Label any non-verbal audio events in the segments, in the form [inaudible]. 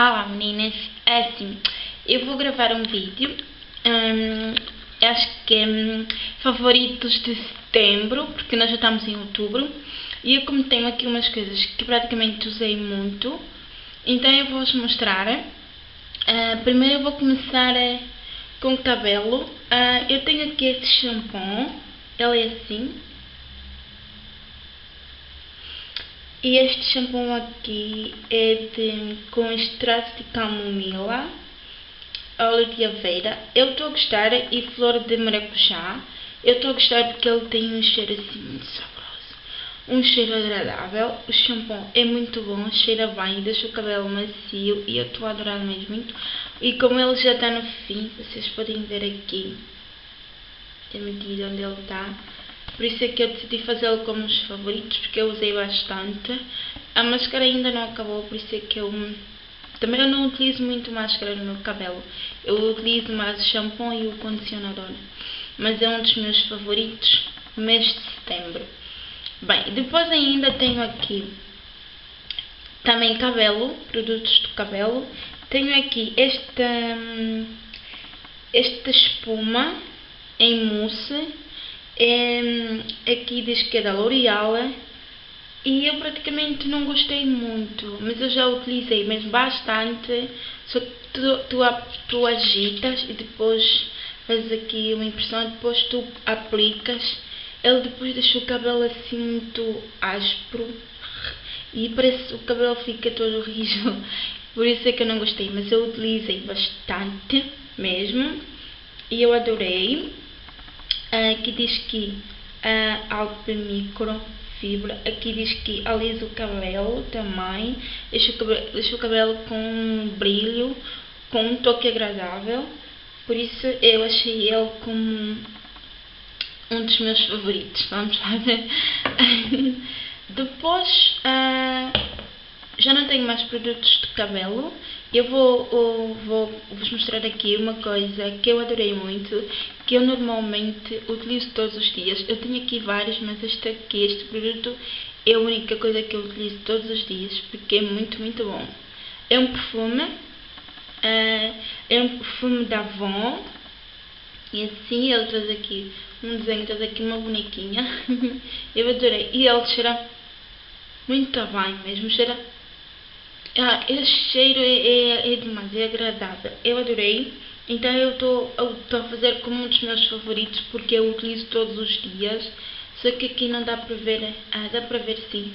Olá meninas, é assim, eu vou gravar um vídeo, hum, acho que é hum, favoritos de setembro, porque nós já estamos em outubro, e eu como tenho aqui umas coisas que praticamente usei muito, então eu vou-vos mostrar. Uh, primeiro eu vou começar uh, com o cabelo, uh, eu tenho aqui este shampoo, ele é assim, E este shampoo aqui é de, com extrato de camomila, óleo de aveira. Eu estou a gostar e flor de maracujá. Eu estou a gostar porque ele tem um cheiro assim muito saboroso. Um cheiro agradável. O shampoo é muito bom, cheira bem, deixa o cabelo macio e eu estou a adorar mesmo muito. E como ele já está no fim, vocês podem ver aqui a medida onde ele está. Por isso é que eu decidi fazê-lo como os favoritos, porque eu usei bastante. A máscara ainda não acabou, por isso é que eu... Também eu não utilizo muito máscara no meu cabelo. Eu utilizo mais o shampoo e o condicionador. Mas é um dos meus favoritos mês de setembro. Bem, depois ainda tenho aqui também cabelo, produtos do cabelo. Tenho aqui esta, hum, esta espuma em mousse é, aqui diz que é da L'Oreal e eu praticamente não gostei muito, mas eu já utilizei mesmo bastante. Só que tu, tu, tu agitas e depois fazes aqui uma impressão, depois tu aplicas. Ele depois deixa o cabelo assim muito áspero e parece o cabelo fica todo [laughs] rijo. Por isso é que eu não gostei, mas eu utilizei bastante mesmo e eu adorei. Aqui diz que uh, algo de microfibra. Aqui diz que alisa o cabelo também. Deixa o cabelo, deixa o cabelo com um brilho, com um toque agradável. Por isso eu achei ele como um dos meus favoritos. Vamos lá ver. [laughs] Depois uh, já não tenho mais produtos de cabelo. Eu vou, eu vou vos mostrar aqui uma coisa que eu adorei muito, que eu normalmente utilizo todos os dias. Eu tenho aqui vários, mas este aqui, este produto, é a única coisa que eu utilizo todos os dias, porque é muito, muito bom. É um perfume, uh, é um perfume da Avon, e assim ele traz aqui um desenho, traz aqui uma bonequinha. [laughs] eu adorei. E ele cheira muito bem mesmo, cheira ah, esse cheiro é, é, é demais, é agradável. Eu adorei. Então eu estou a fazer como um dos meus favoritos porque eu utilizo todos os dias. Só que aqui não dá para ver, ah, dá para ver sim.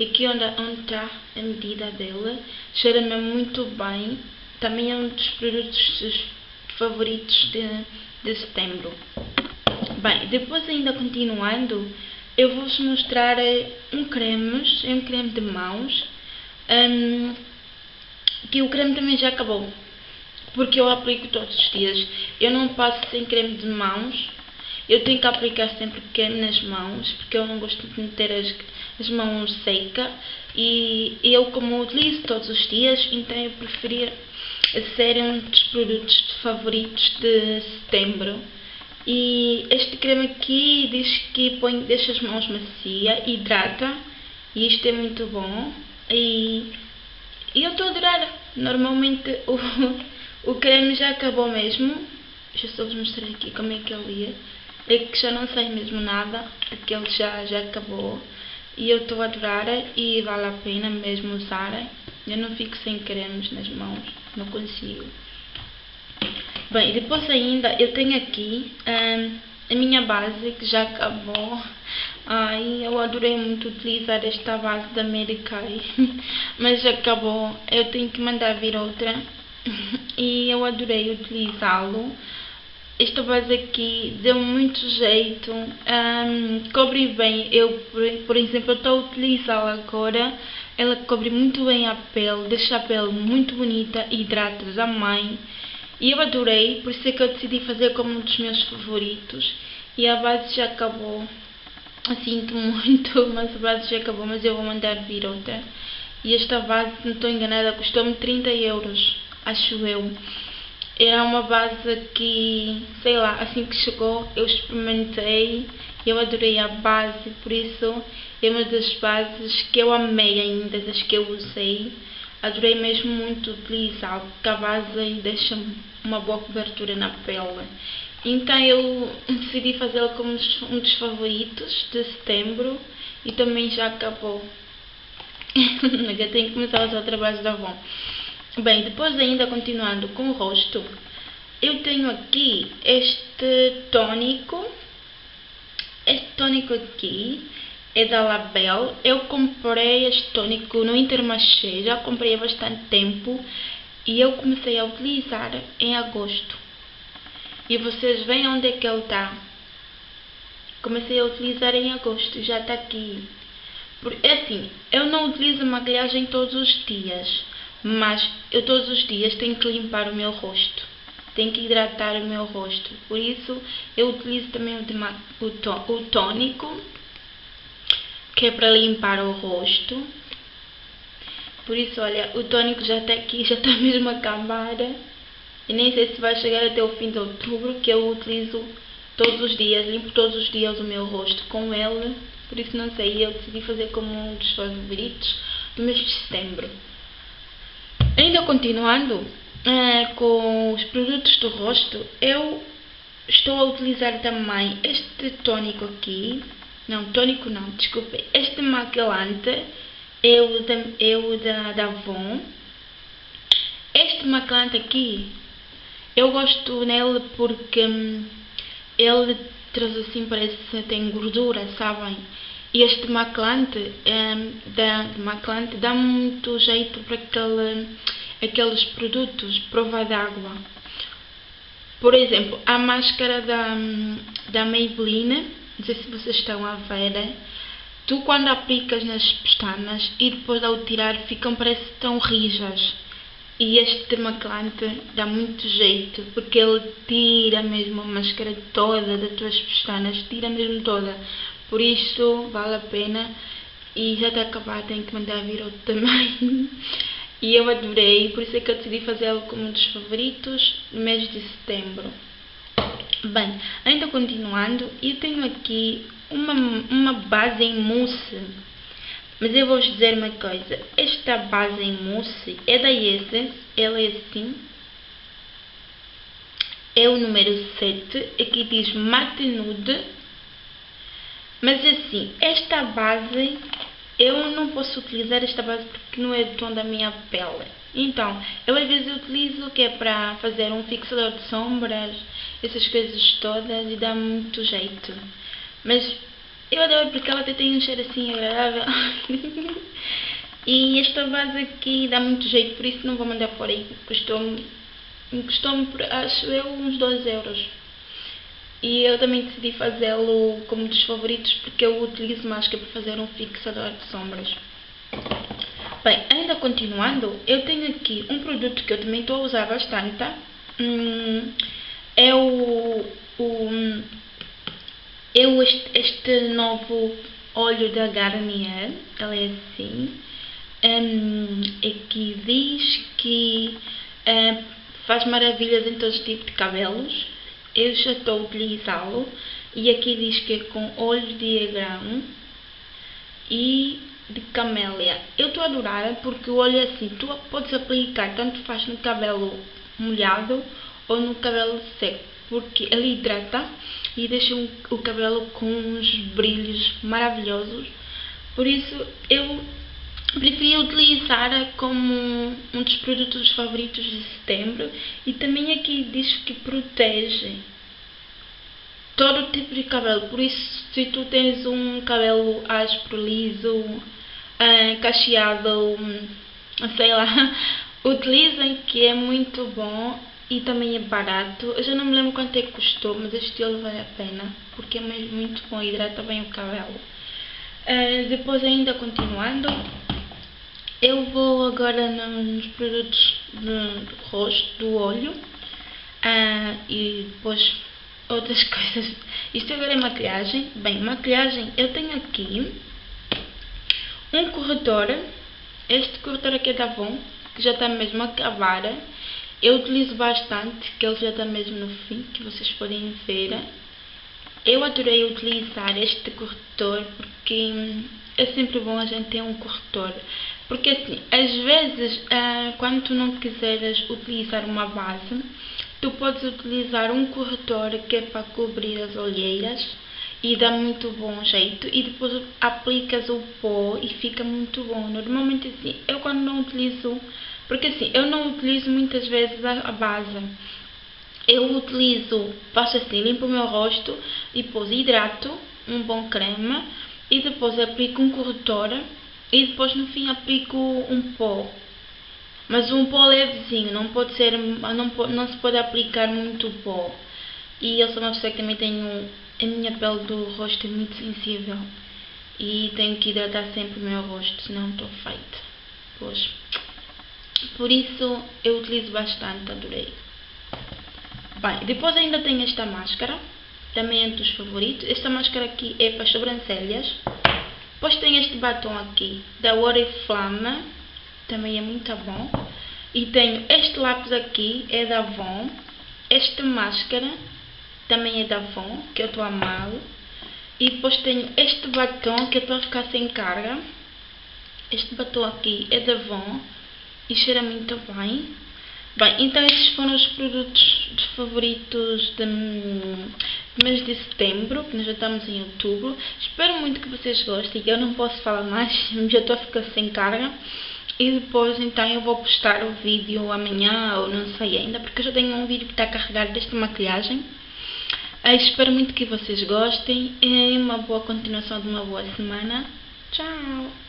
Aqui onde, está a medida dela, cheira-me muito bem. Também é um dos produtos favoritos de, de setembro. Bem, depois ainda continuando, eu vou-vos mostrar eh, um creme, é um creme de mãos um, que o creme também já acabou. Porque eu aplico todos os dias. Eu não passo sem creme de mãos. Eu tenho que aplicar sempre creme nas mãos, porque eu não gosto de ter as, as mãos secas. E eu, como utilizo todos os dias, então eu preferia ser um dos produtos favoritos de setembro. E este creme aqui diz que põe, deixa as mãos macia, hidrata. E isto é muito bom. E, e eu estou a adorar. Normalmente [laughs] o, o creme já acabou mesmo. Deixa eu só vos mostrar aqui como é que ele é. É que já não sai mesmo nada, porque ele já, já acabou. E eu estou a adorar e vale a pena mesmo usar. Eu não fico sem cremes nas mãos, não consigo. Bem, depois ainda eu tenho aqui hum, a minha base que já acabou. Ai, eu adorei muito utilizar esta base da Mary Kay, [laughs] mas acabou. Eu tenho que mandar vir outra [laughs] e eu adorei utilizá-lo. Esta base aqui deu muito jeito, um, cobre bem. Eu, por, exemplo, estou a utilizá-la agora. Ela cobre muito bem a pele, deixa a pele muito bonita, hidrata também. E eu adorei, por isso é que eu decidi fazer como um dos meus favoritos. E a base já acabou. Sinto muito, [laughs] mas a base já acabou, mas eu vou mandar vir outra. E esta base, se não estou enganada, custou-me 30 euros, acho eu. Era uma base que, sei lá, assim que chegou, eu experimentei, eu adorei a base, por isso é uma das bases que eu amei ainda, das que eu usei. Adorei mesmo muito utilizá-lo, porque a base deixa uma boa cobertura na pele. Então eu decidi fazê-lo como um dos favoritos de setembro e também já acabou. [laughs] eu tenho que começar a usar trabalhos da Avon. Bem, depois ainda continuando com o rosto, eu tenho aqui este tônico. Este tônico aqui é da Label. Eu comprei este tônico no Intermarché, já comprei há bastante tempo e eu comecei a utilizar em agosto. E vocês veem onde é que ele está. Comecei a utilizar em agosto, já está aqui. É assim, eu não utilizo maquilhagem todos os dias, mas eu todos os dias tenho que limpar o meu rosto. Tenho que hidratar o meu rosto. Por isso, eu utilizo também o, o tônico, que é para limpar o rosto. Por isso, olha, o tônico já está aqui, já está [laughs] mesmo a acabar. E nem sei se vai chegar até o fim de outubro, que eu utilizo todos os dias, limpo todos os dias o meu rosto com ele. Por isso não sei, eu decidi fazer como um dos favoritos do mês de setembro. Ainda continuando uh, com os produtos do rosto, eu estou a utilizar também este tônico aqui. Não, tônico não, desculpe. Este maquilante é o da, é o da, da Avon. Este maquilante aqui eu gosto nele porque hum, ele traz assim, parece que tem gordura, sabem? E este maclante, hum, da, maclante dá muito jeito para aquele, aqueles produtos, prova d'água. Por exemplo, a máscara da, hum, da Maybelline, não sei se vocês estão a ver, tu quando aplicas nas pestanas e depois ao tirar ficam parece tão rijas. E este maclante dá muito jeito, porque ele tira mesmo a máscara toda das tuas pestanas, tira mesmo toda. Por isso vale a pena. E já está acabar, tenho que mandar vir outro também. [laughs] e eu adorei, por isso é que eu decidi fazê-lo como um dos favoritos no mês de setembro. Bem, ainda continuando, eu tenho aqui uma, uma base em mousse mas eu vou-vos dizer uma coisa. Esta base em mousse é da Essence. Ela é assim. É o número 7. Aqui diz Matte Nude. Mas assim, esta base... Eu não posso utilizar esta base porque não é do tom da minha pele. Então, eu às vezes utilizo que é para fazer um fixador de sombras, essas coisas todas e dá muito jeito. Mas eu adoro porque ela até tem um cheiro assim agradável. [laughs] e esta base aqui dá muito jeito, por isso não vou mandar fora aí. Custou-me, custou-me acho eu, uns 2 euros. E eu também decidi fazê-lo como dos favoritos porque eu utilizo mais que para fazer um fixador de sombras. Bem, ainda continuando, eu tenho aqui um produto que eu também estou a usar bastante. Hum, é o, o eu, este, este novo óleo da Garnier, ela é assim, um, aqui diz que um, faz maravilhas em todo tipo de cabelos. Eu já estou a utilizá-lo e aqui diz que é com óleo de grão e de camélia. Eu estou a adorar porque o óleo assim, tu podes aplicar tanto faz no cabelo molhado ou no cabelo seco, porque ele hidrata e deixa o cabelo com uns brilhos maravilhosos. Por isso eu preferi utilizar como um dos produtos favoritos de setembro e também aqui diz que protege todo tipo de cabelo. Por isso, se tu tens um cabelo áspero, liso, uh, cacheado, sei lá, [laughs] utilizem que é muito bom e também é barato. Eu já não me lembro quanto é que custou, mas este óleo vale a pena porque é mesmo muito bom e hidrata bem o cabelo. Uh, depois, ainda continuando, eu vou agora nos produtos do, rosto, do olho uh, e depois outras [laughs] coisas. Isto agora é maquilhagem. Bem, maquilhagem, eu tenho aqui um corretor. Este corretor aqui é da Avon, que já está mesmo a acabar eu utilizo bastante, que ele já está mesmo no fim, que vocês podem ver. Eu adorei utilizar este corretor porque é sempre bom a gente ter um corretor. Porque assim, às vezes, uh, quando tu não quiseres utilizar uma base, tu podes utilizar um corretor que é para cobrir as olheiras e dá muito bom jeito e depois aplicas o pó e fica muito bom. Normalmente assim, eu quando não utilizo, porque assim, eu não utilizo muitas vezes a, base. Eu utilizo, faço assim, limpo o meu rosto e depois hidrato, um bom creme e depois aplico um corretor e depois no fim aplico um pó. Mas um pó levezinho, não pode ser, não, não se pode aplicar muito pó. E eu sou uma pessoa que também tenho a minha pele do rosto é muito sensível e tenho que hidratar sempre o meu rosto, senão estou feita. Pois. Por isso eu utilizo bastante, adorei. Bem, depois ainda tenho esta máscara, também é dos favoritos. Esta máscara aqui é para as sobrancelhas. Depois tem este batom aqui, da Oriflame, também é muito bom. E tenho este lápis aqui, é da Avon. Esta máscara também é da Avon, que eu estou a amar. E depois tenho este batom que é para ficar sem carga. Este batom aqui é da Avon e cheira muito bem. Bem, então estes foram os produtos favoritos de, de mês de setembro, que nós já estamos em outubro. Espero muito que vocês gostem. Eu não posso falar mais, [laughs] já estou a ficar sem carga. E depois então eu vou postar o vídeo amanhã ou não sei ainda, porque eu já tenho um vídeo que está carregado desta maquilhagem. Eu espero muito que vocês gostem e uma boa continuação de uma boa semana. Tchau!